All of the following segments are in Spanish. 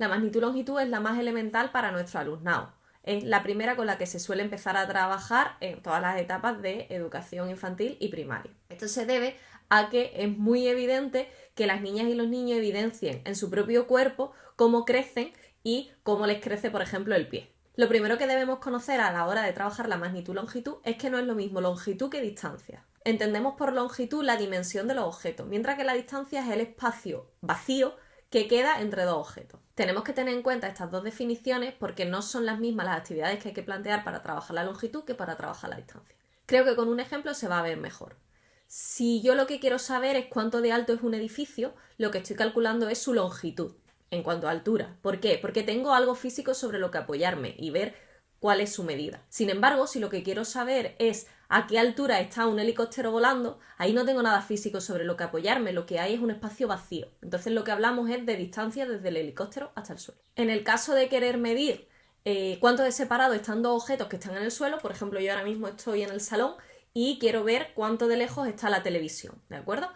la magnitud-longitud es la más elemental para nuestro alumnado. Es la primera con la que se suele empezar a trabajar en todas las etapas de educación infantil y primaria. Esto se debe a que es muy evidente que las niñas y los niños evidencien en su propio cuerpo cómo crecen y cómo les crece, por ejemplo, el pie. Lo primero que debemos conocer a la hora de trabajar la magnitud-longitud es que no es lo mismo longitud que distancia. Entendemos por longitud la dimensión de los objetos, mientras que la distancia es el espacio vacío que queda entre dos objetos. Tenemos que tener en cuenta estas dos definiciones porque no son las mismas las actividades que hay que plantear para trabajar la longitud que para trabajar la distancia. Creo que con un ejemplo se va a ver mejor. Si yo lo que quiero saber es cuánto de alto es un edificio, lo que estoy calculando es su longitud en cuanto a altura. ¿Por qué? Porque tengo algo físico sobre lo que apoyarme y ver cuál es su medida. Sin embargo, si lo que quiero saber es a qué altura está un helicóptero volando, ahí no tengo nada físico sobre lo que apoyarme, lo que hay es un espacio vacío. Entonces lo que hablamos es de distancia desde el helicóptero hasta el suelo. En el caso de querer medir eh, cuánto de separado están dos objetos que están en el suelo, por ejemplo yo ahora mismo estoy en el salón y quiero ver cuánto de lejos está la televisión, ¿de acuerdo?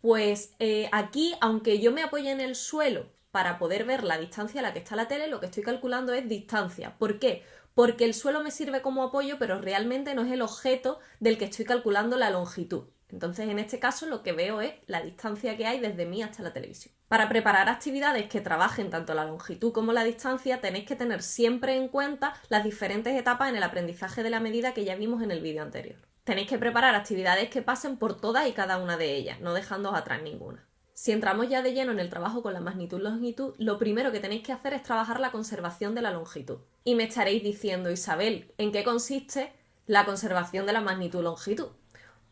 Pues eh, aquí, aunque yo me apoye en el suelo para poder ver la distancia a la que está la tele, lo que estoy calculando es distancia. ¿Por qué? Porque el suelo me sirve como apoyo, pero realmente no es el objeto del que estoy calculando la longitud. Entonces, en este caso, lo que veo es la distancia que hay desde mí hasta la televisión. Para preparar actividades que trabajen tanto la longitud como la distancia, tenéis que tener siempre en cuenta las diferentes etapas en el aprendizaje de la medida que ya vimos en el vídeo anterior. Tenéis que preparar actividades que pasen por todas y cada una de ellas, no dejando atrás ninguna. Si entramos ya de lleno en el trabajo con la magnitud-longitud, lo primero que tenéis que hacer es trabajar la conservación de la longitud. Y me estaréis diciendo, Isabel, ¿en qué consiste la conservación de la magnitud-longitud?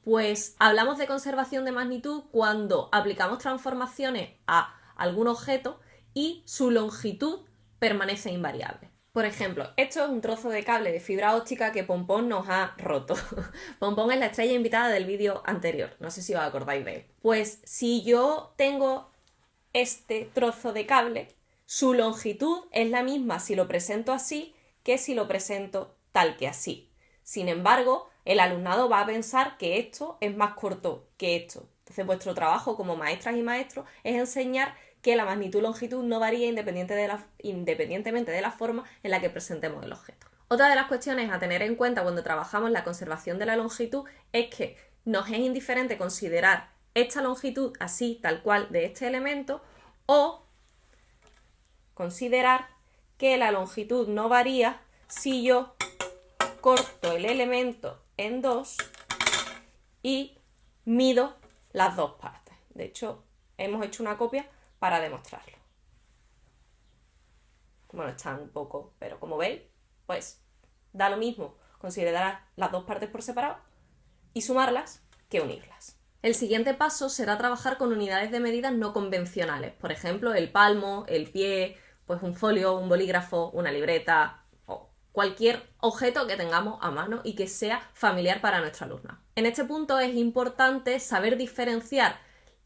Pues hablamos de conservación de magnitud cuando aplicamos transformaciones a algún objeto y su longitud permanece invariable. Por ejemplo, esto es un trozo de cable de fibra óptica que Pompón nos ha roto. Pompón es la estrella invitada del vídeo anterior, no sé si os acordáis de él. Pues si yo tengo este trozo de cable, su longitud es la misma si lo presento así que si lo presento tal que así. Sin embargo, el alumnado va a pensar que esto es más corto que esto. Entonces, vuestro trabajo como maestras y maestros es enseñar que la magnitud-longitud no varía independientemente de la forma en la que presentemos el objeto. Otra de las cuestiones a tener en cuenta cuando trabajamos la conservación de la longitud es que nos es indiferente considerar esta longitud así, tal cual, de este elemento, o considerar que la longitud no varía si yo corto el elemento en dos y mido las dos partes. De hecho, hemos hecho una copia para demostrarlo. Bueno, están un poco, pero como veis, pues da lo mismo considerar las dos partes por separado y sumarlas que unirlas. El siguiente paso será trabajar con unidades de medidas no convencionales, por ejemplo, el palmo, el pie, pues un folio, un bolígrafo, una libreta o cualquier objeto que tengamos a mano y que sea familiar para nuestra alumna. En este punto es importante saber diferenciar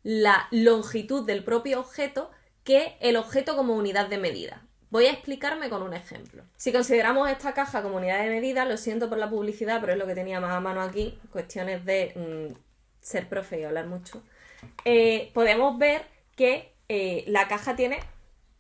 la longitud del propio objeto que el objeto como unidad de medida. Voy a explicarme con un ejemplo. Si consideramos esta caja como unidad de medida, lo siento por la publicidad, pero es lo que tenía más a mano aquí, cuestiones de mm, ser profe y hablar mucho, eh, podemos ver que eh, la caja tiene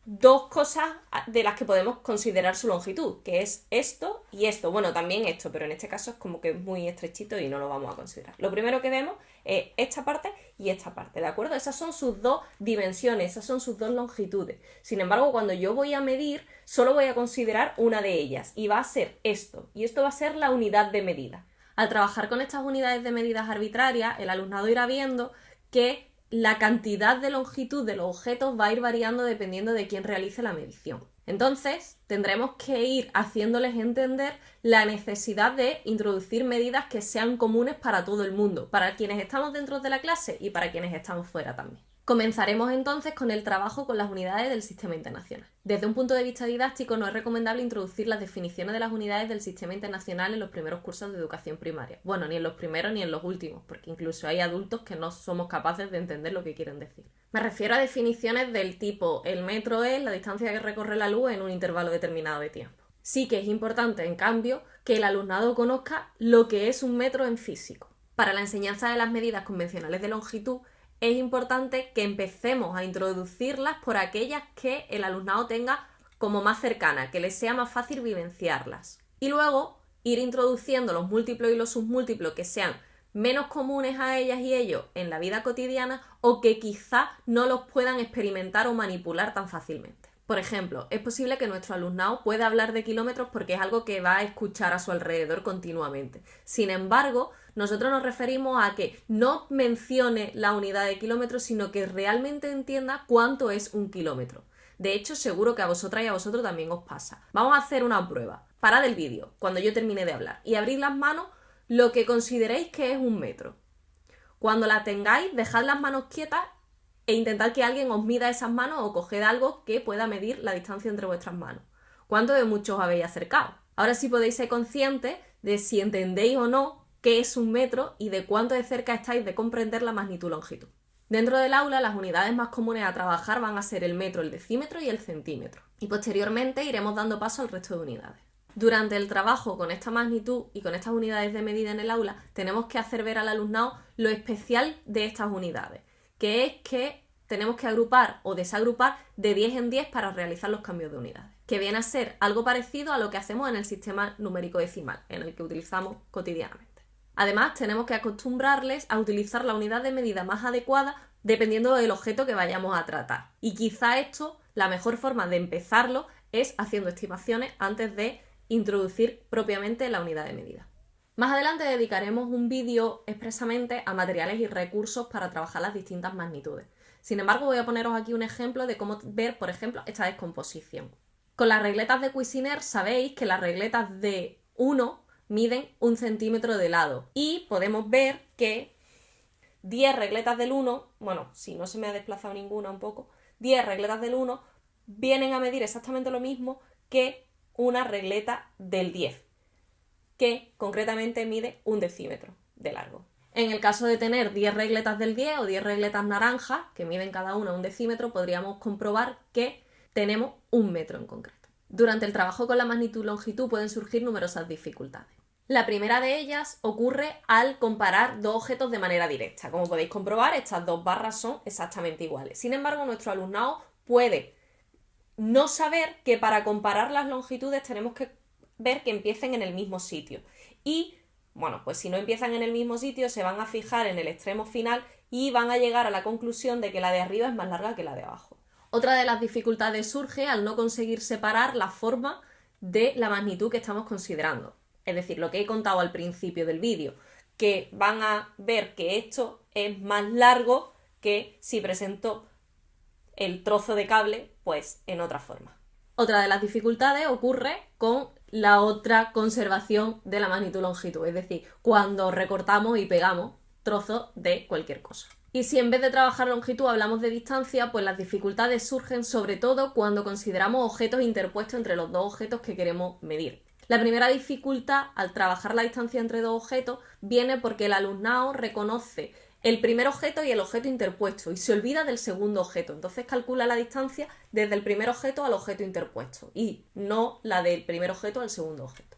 dos cosas de las que podemos considerar su longitud, que es esto y esto. Bueno, también esto, pero en este caso es como que es muy estrechito y no lo vamos a considerar. Lo primero que vemos es esta parte y esta parte, ¿de acuerdo? Esas son sus dos dimensiones, esas son sus dos longitudes. Sin embargo, cuando yo voy a medir, solo voy a considerar una de ellas y va a ser esto. Y esto va a ser la unidad de medida. Al trabajar con estas unidades de medidas arbitrarias, el alumnado irá viendo que la cantidad de longitud de los objetos va a ir variando dependiendo de quién realice la medición. Entonces, tendremos que ir haciéndoles entender la necesidad de introducir medidas que sean comunes para todo el mundo, para quienes estamos dentro de la clase y para quienes estamos fuera también. Comenzaremos entonces con el trabajo con las unidades del sistema internacional. Desde un punto de vista didáctico no es recomendable introducir las definiciones de las unidades del sistema internacional en los primeros cursos de educación primaria. Bueno, ni en los primeros ni en los últimos, porque incluso hay adultos que no somos capaces de entender lo que quieren decir. Me refiero a definiciones del tipo el metro es la distancia que recorre la luz en un intervalo determinado de tiempo. Sí que es importante, en cambio, que el alumnado conozca lo que es un metro en físico. Para la enseñanza de las medidas convencionales de longitud, es importante que empecemos a introducirlas por aquellas que el alumnado tenga como más cercanas, que les sea más fácil vivenciarlas. Y luego ir introduciendo los múltiplos y los submúltiplos que sean menos comunes a ellas y ellos en la vida cotidiana o que quizá no los puedan experimentar o manipular tan fácilmente. Por ejemplo, es posible que nuestro alumnado pueda hablar de kilómetros porque es algo que va a escuchar a su alrededor continuamente. Sin embargo, nosotros nos referimos a que no mencione la unidad de kilómetros, sino que realmente entienda cuánto es un kilómetro. De hecho, seguro que a vosotras y a vosotros también os pasa. Vamos a hacer una prueba. Parad el vídeo cuando yo termine de hablar y abrid las manos lo que consideréis que es un metro. Cuando la tengáis, dejad las manos quietas e intentad que alguien os mida esas manos o coged algo que pueda medir la distancia entre vuestras manos. ¿Cuánto de muchos os habéis acercado? Ahora sí podéis ser conscientes de si entendéis o no qué es un metro y de cuánto de cerca estáis de comprender la magnitud-longitud. Dentro del aula, las unidades más comunes a trabajar van a ser el metro, el decímetro y el centímetro. Y posteriormente iremos dando paso al resto de unidades. Durante el trabajo con esta magnitud y con estas unidades de medida en el aula, tenemos que hacer ver al alumnado lo especial de estas unidades, que es que tenemos que agrupar o desagrupar de 10 en 10 para realizar los cambios de unidades, que viene a ser algo parecido a lo que hacemos en el sistema numérico decimal, en el que utilizamos cotidianamente. Además, tenemos que acostumbrarles a utilizar la unidad de medida más adecuada dependiendo del objeto que vayamos a tratar. Y quizá esto, la mejor forma de empezarlo es haciendo estimaciones antes de introducir propiamente la unidad de medida. Más adelante dedicaremos un vídeo expresamente a materiales y recursos para trabajar las distintas magnitudes. Sin embargo, voy a poneros aquí un ejemplo de cómo ver, por ejemplo, esta descomposición. Con las regletas de Cuisiner sabéis que las regletas de 1 miden un centímetro de lado y podemos ver que 10 regletas del 1, bueno, si no se me ha desplazado ninguna un poco, 10 regletas del 1 vienen a medir exactamente lo mismo que una regleta del 10 que concretamente mide un decímetro de largo. En el caso de tener 10 regletas del 10 o 10 regletas naranjas, que miden cada una un decímetro, podríamos comprobar que tenemos un metro en concreto. Durante el trabajo con la magnitud-longitud pueden surgir numerosas dificultades. La primera de ellas ocurre al comparar dos objetos de manera directa. Como podéis comprobar, estas dos barras son exactamente iguales. Sin embargo, nuestro alumnado puede no saber que para comparar las longitudes tenemos que ver que empiecen en el mismo sitio. Y, bueno, pues si no empiezan en el mismo sitio, se van a fijar en el extremo final y van a llegar a la conclusión de que la de arriba es más larga que la de abajo. Otra de las dificultades surge al no conseguir separar la forma de la magnitud que estamos considerando. Es decir, lo que he contado al principio del vídeo, que van a ver que esto es más largo que si presento el trozo de cable, pues en otra forma. Otra de las dificultades ocurre con la otra conservación de la magnitud-longitud, es decir, cuando recortamos y pegamos trozos de cualquier cosa. Y si en vez de trabajar longitud hablamos de distancia, pues las dificultades surgen sobre todo cuando consideramos objetos interpuestos entre los dos objetos que queremos medir. La primera dificultad al trabajar la distancia entre dos objetos viene porque el alumnado reconoce el primer objeto y el objeto interpuesto y se olvida del segundo objeto. Entonces calcula la distancia desde el primer objeto al objeto interpuesto y no la del primer objeto al segundo objeto.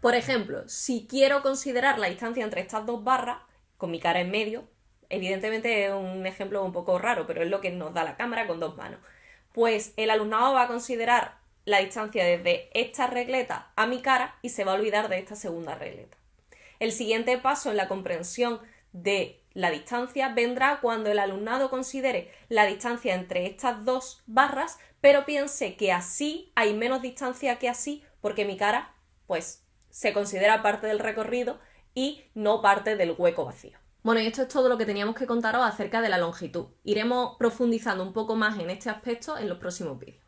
Por ejemplo, si quiero considerar la distancia entre estas dos barras, con mi cara en medio, evidentemente es un ejemplo un poco raro, pero es lo que nos da la cámara con dos manos, pues el alumnado va a considerar la distancia desde esta regleta a mi cara y se va a olvidar de esta segunda regleta. El siguiente paso en la comprensión de la distancia vendrá cuando el alumnado considere la distancia entre estas dos barras, pero piense que así hay menos distancia que así, porque mi cara, pues, se considera parte del recorrido y no parte del hueco vacío. Bueno, y esto es todo lo que teníamos que contaros acerca de la longitud. Iremos profundizando un poco más en este aspecto en los próximos vídeos.